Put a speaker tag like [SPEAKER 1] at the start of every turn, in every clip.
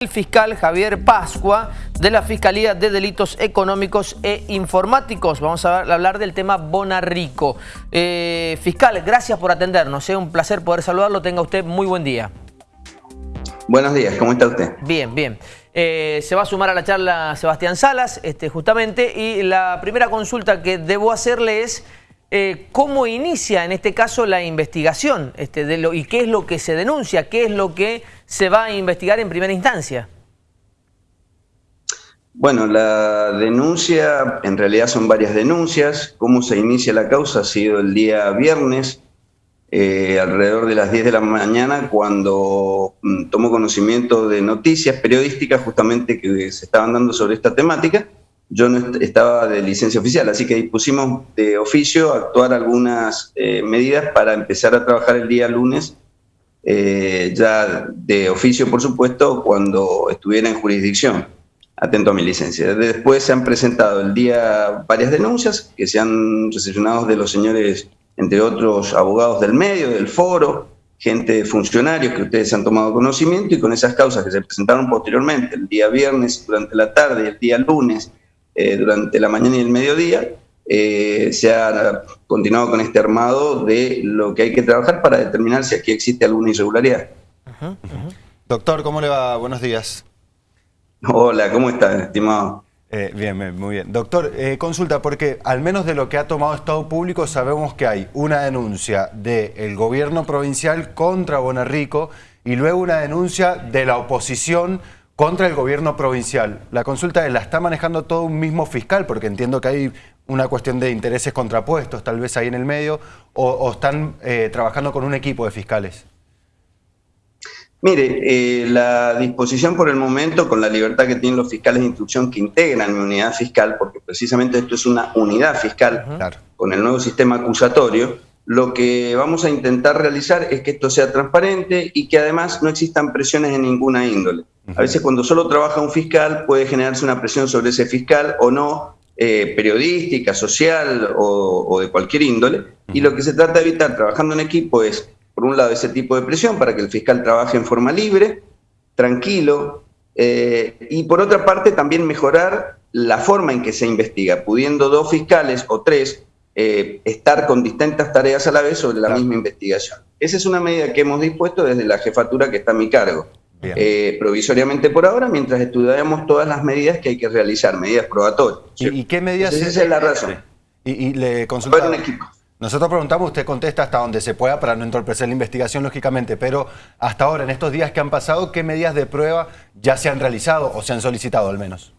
[SPEAKER 1] El fiscal Javier Pascua de la Fiscalía de Delitos Económicos e Informáticos. Vamos a hablar del tema Bonarrico. Eh, fiscal, gracias por atendernos. Es un placer poder saludarlo. Tenga usted muy buen día.
[SPEAKER 2] Buenos días, ¿cómo está usted?
[SPEAKER 1] Bien, bien. Eh, se va a sumar a la charla Sebastián Salas, este, justamente, y la primera consulta que debo hacerle es eh, cómo inicia en este caso la investigación este, de lo, y qué es lo que se denuncia, qué es lo que se va a investigar en primera instancia.
[SPEAKER 2] Bueno, la denuncia, en realidad son varias denuncias. Cómo se inicia la causa ha sido el día viernes, eh, alrededor de las 10 de la mañana, cuando mm, tomó conocimiento de noticias periodísticas justamente que se estaban dando sobre esta temática yo no estaba de licencia oficial, así que dispusimos de oficio actuar algunas eh, medidas para empezar a trabajar el día lunes, eh, ya de oficio, por supuesto, cuando estuviera en jurisdicción, atento a mi licencia. Después se han presentado el día varias denuncias que se han recepcionado de los señores, entre otros, abogados del medio, del foro, gente, funcionarios que ustedes han tomado conocimiento y con esas causas que se presentaron posteriormente, el día viernes durante la tarde y el día lunes, eh, durante la mañana y el mediodía, eh, se ha continuado con este armado de lo que hay que trabajar para determinar si aquí existe alguna irregularidad.
[SPEAKER 3] Doctor, ¿cómo le va? Buenos días.
[SPEAKER 2] Hola, ¿cómo está, estimado?
[SPEAKER 3] Eh, bien, muy bien. Doctor, consulta, porque al menos de lo que ha tomado Estado Público sabemos que hay una denuncia del gobierno provincial contra Bonarrico y luego una denuncia de la oposición contra el gobierno provincial. La consulta es, ¿la está manejando todo un mismo fiscal? Porque entiendo que hay una cuestión de intereses contrapuestos tal vez ahí en el medio, o, están eh, trabajando con un equipo de fiscales.
[SPEAKER 2] Mire, eh, la disposición por el momento, con la libertad que tienen los fiscales de instrucción que integran mi unidad fiscal, porque precisamente esto es una unidad fiscal con el nuevo sistema acusatorio, lo que vamos a intentar realizar es que esto sea transparente y que además no existan presiones de ninguna índole. A veces cuando solo trabaja un fiscal puede generarse una presión sobre ese fiscal o no, eh, periodística, social o, de cualquier índole. Y lo que se trata de evitar trabajando en equipo es, por un lado, ese tipo de presión para que el fiscal trabaje en forma libre, tranquilo, eh, y por otra parte también mejorar la forma en que se investiga, pudiendo dos fiscales o tres eh, estar con distintas tareas a la vez sobre la misma investigación. Esa es una medida que hemos dispuesto desde la jefatura que está a mi cargo. Eh, provisoriamente por ahora, mientras estudiamos todas las medidas que hay que realizar, medidas probatorias.
[SPEAKER 3] ¿Y, qué medidas?
[SPEAKER 2] esa es la razón.
[SPEAKER 3] Y, le consultamos. Nosotros preguntamos, usted contesta hasta donde se pueda para no entorpecer la investigación, lógicamente, pero hasta ahora, en estos días que han pasado, ¿qué medidas de prueba ya se han realizado o se han solicitado al menos?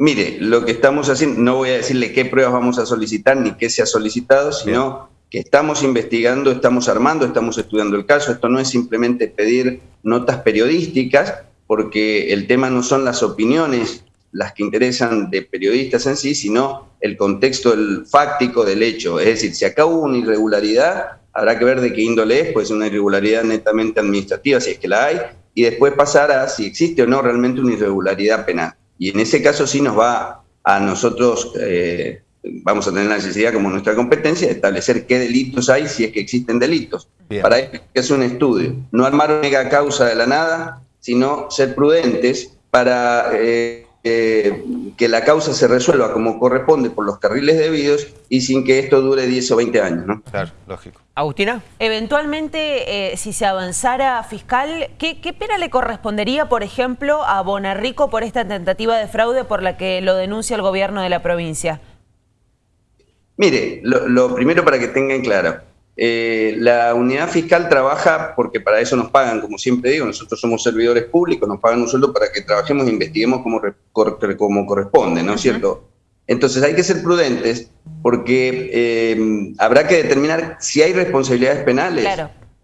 [SPEAKER 2] Mire, lo que estamos haciendo, no voy a decirle qué pruebas vamos a solicitar ni qué se ha solicitado, sino que estamos investigando, estamos armando, estamos estudiando el caso. Esto no es simplemente pedir notas periodísticas, porque el tema no son las opiniones las que interesan de periodistas en sí, sino el contexto el fáctico del hecho. Es decir, si acá hubo una irregularidad, habrá que ver de qué índole es, pues una irregularidad netamente administrativa, si es que la hay, y después pasar a si existe o no realmente una irregularidad penal. Y en ese caso sí nos va a nosotros eh, vamos a tener la necesidad como nuestra competencia de establecer qué delitos hay si es que existen delitos. Para eso es un estudio. No armar una mega causa de la nada, sino ser prudentes para eh, eh, que la causa se resuelva como corresponde por los carriles debidos y sin que esto dure 10 o 20 años. ¿no?
[SPEAKER 3] Claro, lógico.
[SPEAKER 1] Agustina.
[SPEAKER 4] Eventualmente, eh, si se avanzara fiscal, ¿qué, ¿qué, pena le correspondería, por ejemplo, a Bonarrico por esta tentativa de fraude por la que lo denuncia el gobierno de la provincia?
[SPEAKER 2] Mire, lo, primero para que tengan claro, eh, la unidad fiscal trabaja porque para eso nos pagan, como siempre digo, nosotros somos servidores públicos, nos pagan un sueldo para que trabajemos e investiguemos como, como corresponde, ¿no es cierto? Entonces hay que ser prudentes porque eh, habrá que determinar si hay responsabilidades penales,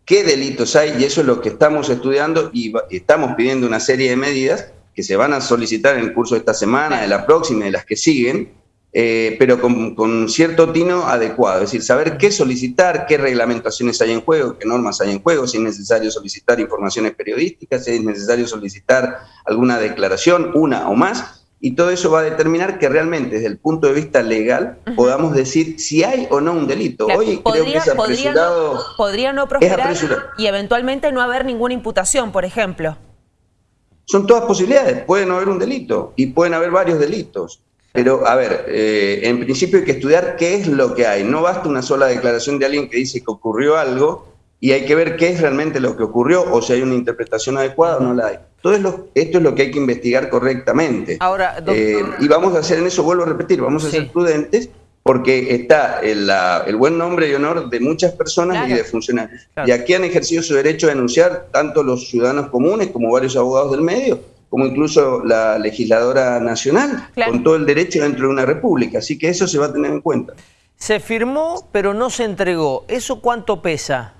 [SPEAKER 2] qué delitos hay, y eso es lo que estamos estudiando y estamos pidiendo una serie de medidas que se van a solicitar en el curso de esta semana, de la próxima y de las que siguen, eh, pero con, cierto tino adecuado, es decir, saber qué solicitar, qué reglamentaciones hay en juego, qué normas hay en juego, si es necesario solicitar informaciones periodísticas, si es necesario solicitar alguna declaración, una o más, y todo eso va a determinar que realmente desde el punto de vista legal podamos decir si hay o no un delito. Hoy creo que es apresurado.
[SPEAKER 4] Podría no, prosperar y eventualmente no haber ninguna imputación, por ejemplo.
[SPEAKER 2] Son todas posibilidades, puede no haber un delito y pueden haber varios delitos. Pero, a ver, eh, en principio hay que estudiar qué es lo que hay. No basta una sola declaración de alguien que dice que ocurrió algo y hay que ver qué es realmente lo que ocurrió o si hay una interpretación adecuada o no la hay. Todo esto es lo que hay que investigar correctamente. Ahora, eh, y vamos a hacer en eso, vuelvo a repetir, vamos a ser prudentes porque está el, el, buen nombre y honor de muchas personas y de funcionarios. Y aquí han ejercido su derecho a denunciar tanto los ciudadanos comunes como varios abogados del medio, como incluso la legisladora nacional, con todo el derecho dentro de una república. Así que eso se va a tener en cuenta.
[SPEAKER 1] Se firmó, pero no se entregó. ¿Eso cuánto pesa?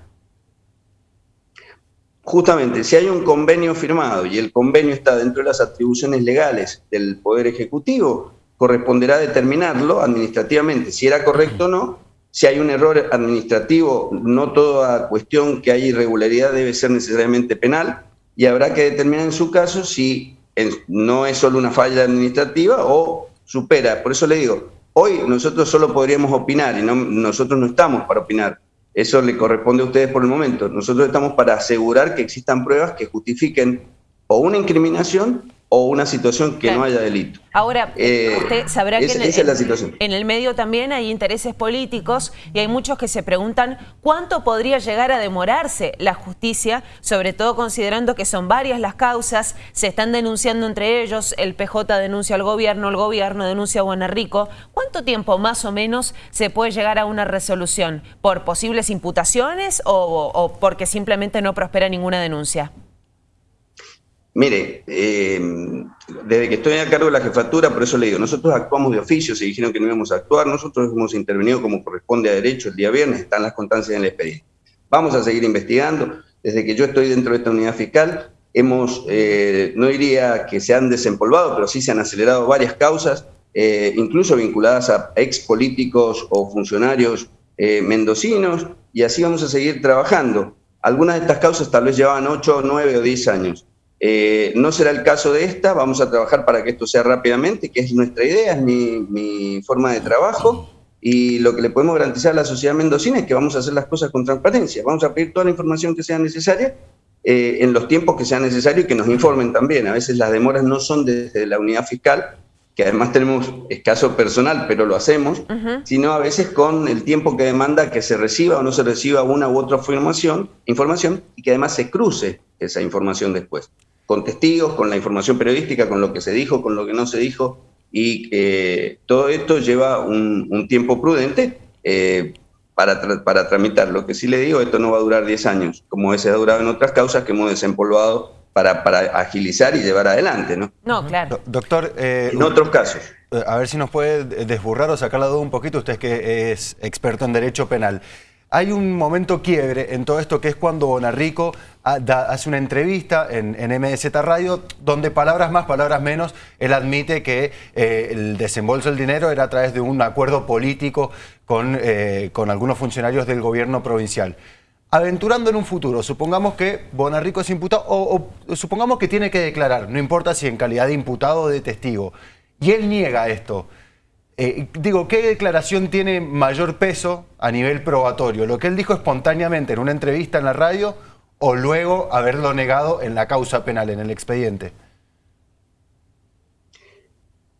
[SPEAKER 2] Justamente, si hay un convenio firmado y el convenio está dentro de las atribuciones legales del Poder Ejecutivo, corresponderá determinarlo administrativamente, si era correcto o no. Si hay un error administrativo, no toda cuestión que haya irregularidad debe ser necesariamente penal y habrá que determinar en su caso si no es solo una falla administrativa o supera. Por eso le digo, hoy nosotros solo podríamos opinar y no, nosotros no estamos para opinar. Eso le corresponde a ustedes por el momento. Nosotros estamos para asegurar que existan pruebas que justifiquen o una incriminación o una situación que no haya delito.
[SPEAKER 4] Ahora, eh, usted sabrá que en el, medio también hay intereses políticos y hay muchos que se preguntan cuánto podría llegar a demorarse la justicia, sobre todo considerando que son varias las causas, se están denunciando entre ellos, el PJ denuncia al gobierno, el gobierno denuncia a Buenarrico. ¿Cuánto tiempo más o menos se puede llegar a una resolución? ¿Por posibles imputaciones o porque simplemente no prospera ninguna denuncia?
[SPEAKER 2] Mire, eh, desde que estoy a cargo de la jefatura, por eso le digo, nosotros actuamos de oficio, se dijeron que no íbamos a actuar, nosotros hemos intervenido como corresponde a derecho el día viernes, están las constancias en el expediente. Vamos a seguir investigando, desde que yo estoy dentro de esta unidad fiscal, hemos, eh, no diría que se han desempolvado, pero sí se han acelerado varias causas, eh, incluso vinculadas a ex políticos o funcionarios mendocinos, y así vamos a seguir trabajando. Algunas de estas causas tal vez llevaban 8, 9 o 10 años. Eh, no será el caso de esta, vamos a trabajar para que esto sea rápidamente, que es nuestra idea, es mi, forma de trabajo, y lo que le podemos garantizar a la sociedad mendocina es que vamos a hacer las cosas con transparencia, vamos a pedir toda la información que sea necesaria, eh, en los tiempos que sea necesario y que nos informen también. A veces las demoras no son desde la unidad fiscal, que además tenemos escaso personal, pero lo hacemos, sino a veces con el tiempo que demanda que se reciba o no se reciba una u otra información, información y que además se cruce esa información después con testigos, con la información periodística, con lo que se dijo, con lo que no se dijo, y eh, todo esto lleva un, tiempo prudente eh, para, para tramitar. Lo que sí le digo, esto no va a durar 10 años, como se ha durado en otras causas que hemos desempolvado para, para agilizar y llevar adelante, ¿no?
[SPEAKER 4] No, claro.
[SPEAKER 3] doctor...
[SPEAKER 2] Eh, en otros casos.
[SPEAKER 3] A ver si nos puede desburrar o sacar la duda un poquito, usted que es experto en derecho penal. Hay un momento quiebre en todo esto que es cuando Bonarrico hace una entrevista en, MDZ Radio donde palabras más, palabras menos, él admite que eh, el desembolso del dinero era a través de un acuerdo político con, eh, con algunos funcionarios del gobierno provincial. Aventurando en un futuro, supongamos que Bonarrico es imputado o supongamos que tiene que declarar, no importa si en calidad de imputado o de testigo, y él niega esto. Eh, digo, ¿qué declaración tiene mayor peso a nivel probatorio? ¿Lo que él dijo espontáneamente en una entrevista en la radio o luego haberlo negado en la causa penal, en el expediente?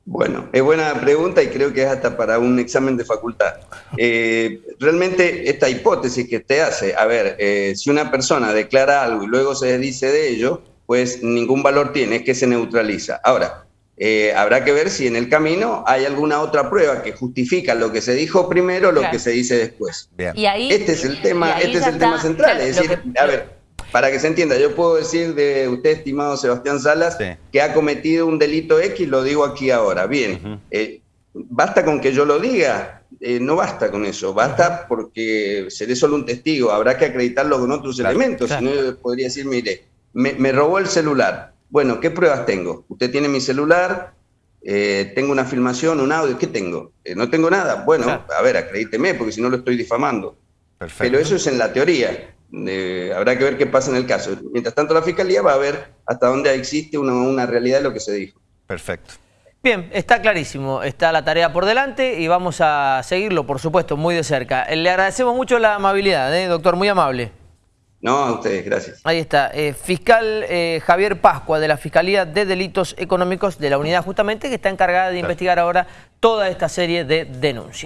[SPEAKER 2] Bueno, es buena pregunta y creo que es hasta para un examen de facultad. Eh, realmente esta hipótesis que usted hace, a ver, eh, si una persona declara algo y luego se dice de ello, pues ningún valor tiene, es que se neutraliza. Ahora, eh, habrá que ver si en el camino hay alguna otra prueba que justifica lo que se dijo primero o lo que se dice después. este es el tema, este es el tema central. es decir, a ver, para que se entienda, yo puedo decir de usted, estimado Sebastián Salas, que ha cometido un delito X, lo digo aquí ahora. Bien, eh, basta con que yo lo diga, eh, no basta con eso, basta porque seré solo un testigo, habrá que acreditarlo con otros elementos, si no yo podría decir, mire, me robó el celular bueno, ¿qué pruebas tengo? Usted tiene mi celular, eh, tengo una filmación, un audio, ¿qué tengo? Eh, no tengo nada. Bueno, a ver, acredíteme, porque si no lo estoy difamando. Pero eso es en la teoría. Eh, habrá que ver qué pasa en el caso. Mientras tanto, la Fiscalía va a ver hasta dónde existe una, una realidad de lo que se dijo.
[SPEAKER 3] Perfecto.
[SPEAKER 1] Bien, está clarísimo, está la tarea por delante y vamos a seguirlo, por supuesto, muy de cerca. Le agradecemos mucho la amabilidad, doctor, muy amable.
[SPEAKER 2] No, a ustedes, gracias.
[SPEAKER 1] Ahí está, eh, fiscal eh, Javier Pascua de la Fiscalía de Delitos Económicos de la Unidad justamente que está encargada de investigar ahora toda esta serie de denuncias.